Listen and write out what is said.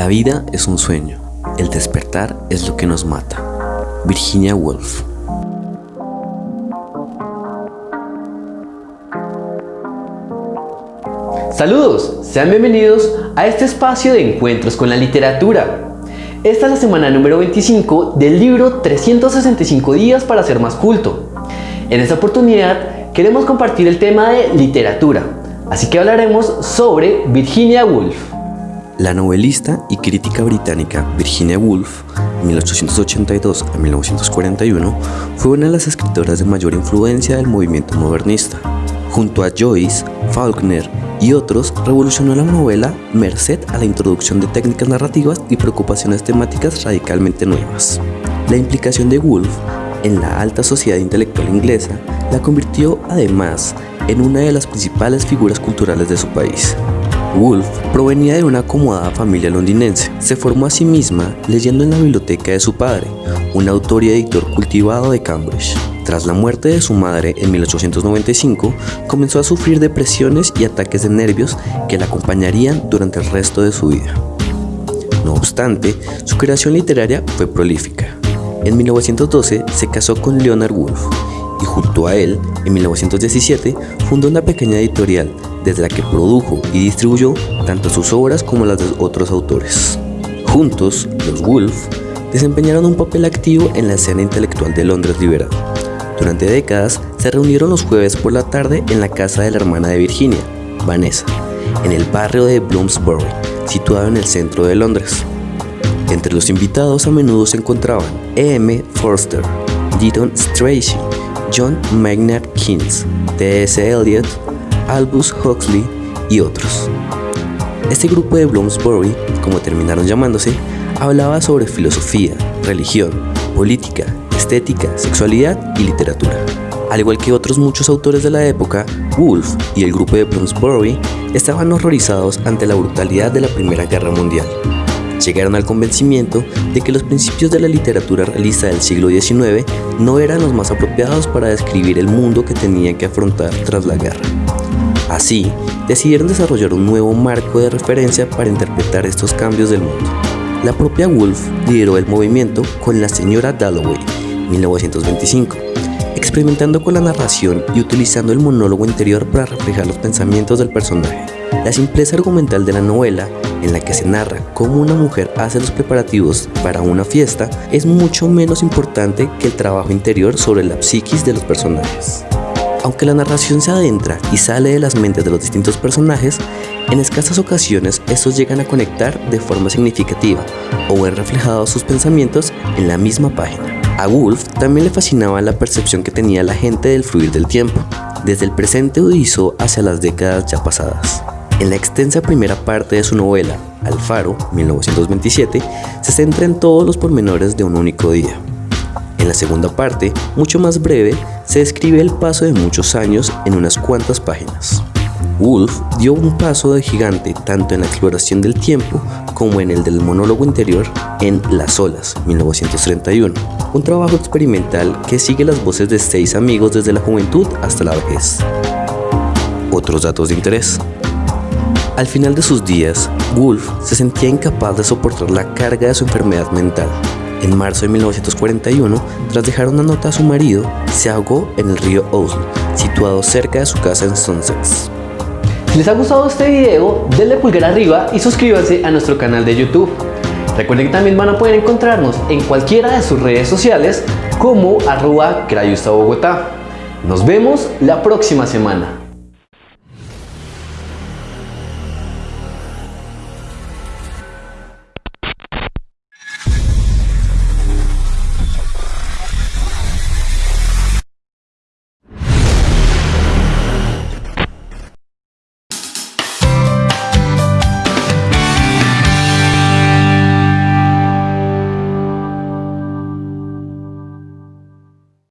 La vida es un sueño, el despertar es lo que nos mata. Virginia Woolf Saludos, sean bienvenidos a este espacio de encuentros con la literatura. Esta es la semana número 25 del libro 365 días para ser más culto. En esta oportunidad queremos compartir el tema de literatura, así que hablaremos sobre Virginia Woolf. La novelista y crítica británica Virginia Woolf, 1882 a 1941, fue una de las escritoras de mayor influencia del movimiento modernista. Junto a Joyce, Faulkner y otros, revolucionó la novela merced a la introducción de técnicas narrativas y preocupaciones temáticas radicalmente nuevas. La implicación de Woolf en la alta sociedad intelectual inglesa la convirtió además en una de las principales figuras culturales de su país. Woolf provenía de una acomodada familia londinense. Se formó a sí misma leyendo en la biblioteca de su padre, un autor y editor cultivado de Cambridge. Tras la muerte de su madre en 1895, comenzó a sufrir depresiones y ataques de nervios que la acompañarían durante el resto de su vida. No obstante, su creación literaria fue prolífica. En 1912 se casó con Leonard Woolf y junto a él, en 1917, fundó una pequeña editorial desde la que produjo y distribuyó tanto sus obras como las de otros autores. Juntos, los Woolf desempeñaron un papel activo en la escena intelectual de Londres liberal. Durante décadas se reunieron los jueves por la tarde en la casa de la hermana de Virginia, Vanessa, en el barrio de Bloomsbury, situado en el centro de Londres. Entre los invitados a menudo se encontraban E.M. Forster, Gideon Strachey, John Maynard Keynes, T.S. Eliot, Albus Huxley y otros. Este grupo de Bloomsbury, como terminaron llamándose, hablaba sobre filosofía, religión, política, estética, sexualidad y literatura. Al igual que otros muchos autores de la época, Woolf y el grupo de Bloomsbury estaban horrorizados ante la brutalidad de la Primera Guerra Mundial. Llegaron al convencimiento de que los principios de la literatura realista del siglo XIX no eran los más apropiados para describir el mundo que tenían que afrontar tras la guerra. Así, decidieron desarrollar un nuevo marco de referencia para interpretar estos cambios del mundo. La propia Woolf lideró el movimiento con La señora Dalloway, 1925, experimentando con la narración y utilizando el monólogo interior para reflejar los pensamientos del personaje. La simpleza argumental de la novela, en la que se narra cómo una mujer hace los preparativos para una fiesta, es mucho menos importante que el trabajo interior sobre la psiquis de los personajes. Aunque la narración se adentra y sale de las mentes de los distintos personajes, en escasas ocasiones estos llegan a conectar de forma significativa o ven reflejados sus pensamientos en la misma página. A Woolf también le fascinaba la percepción que tenía la gente del fluir del tiempo, desde el presente udizo hacia las décadas ya pasadas. En la extensa primera parte de su novela, Alfaro, 1927, se centra en todos los pormenores de un único día. En la segunda parte, mucho más breve, se describe el paso de muchos años en unas cuantas páginas. Woolf dio un paso de gigante tanto en la exploración del tiempo como en el del monólogo interior en Las olas, 1931, un trabajo experimental que sigue las voces de seis amigos desde la juventud hasta la vejez. Otros datos de interés. Al final de sus días, Woolf se sentía incapaz de soportar la carga de su enfermedad mental en marzo de 1941, tras dejar una nota a su marido, se ahogó en el río Ouse, situado cerca de su casa en Sussex. Si les ha gustado este video, denle pulgar arriba y suscríbanse a nuestro canal de YouTube. Recuerden que también van a poder encontrarnos en cualquiera de sus redes sociales como arroba Bogotá. Nos vemos la próxima semana.